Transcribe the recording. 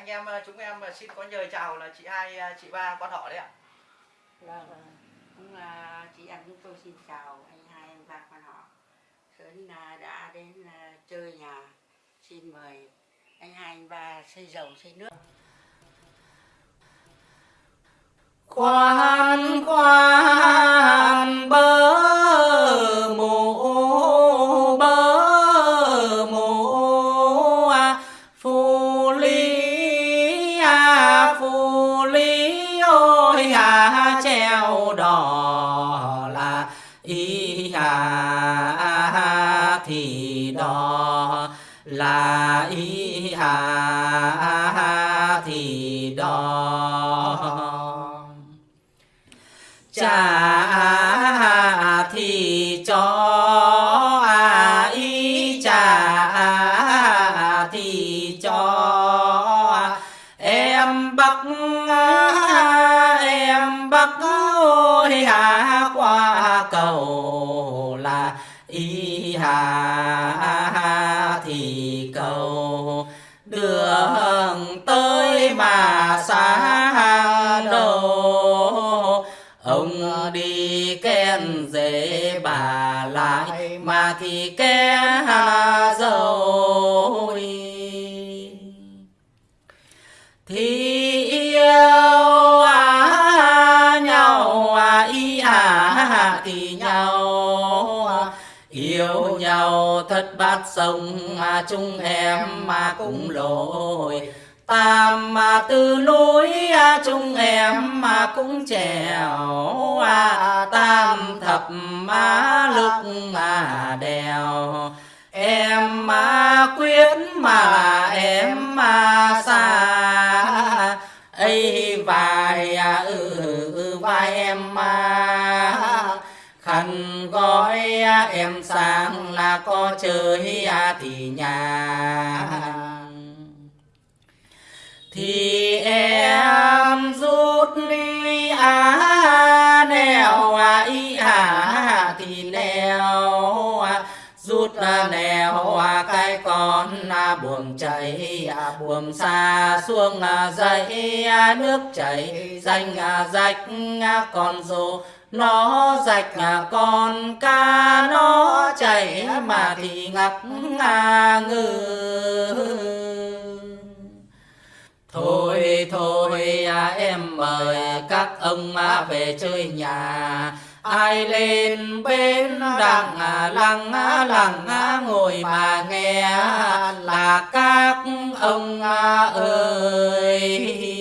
anh em ờ, chúng em ờ, xin có nhờ chào là chị hai ờ, chị ba quan họ đấy ạ. Vâng, cũng là chị em chúng tôi xin chào anh hai anh ba quan họ. Sớm là đã đến chơi nhà xin mời anh hai anh ba xây dầu xây nước. Khoan khoan đỏ là y hà thì đỏ là y hà thì đỏ cha thì cho à, y thì cho à. em bắc em bắc đi dễ bà lại mà thì ké dầu thì yêu à, nhau à, ý à, thì nhau à, yêu nhau thất bát sông à, chung em mà cũng lỗi tam mà từ núi à, chung em mà cũng trèo à, tam thập má lực mà đèo. Em mà quyết mà em mà xa ấy vài à, ừ, ừ, vai em mà. Khăn gói à, em sang là có chơi thì nhà thì em rút đi á nèo à y à thì nèo rút nèo à cái con à buồm chảy à buồm xa xuống à dãy à, nước chảy. Danh à rạch à con rô nó rạch à con ca nó chảy. Mà thì ngắc à ngư. Thôi thôi à, em mời các ông à, về chơi nhà. Ai lên bên đằng à, lăng à, lăng à, ngồi mà nghe Là các ông à, ơi.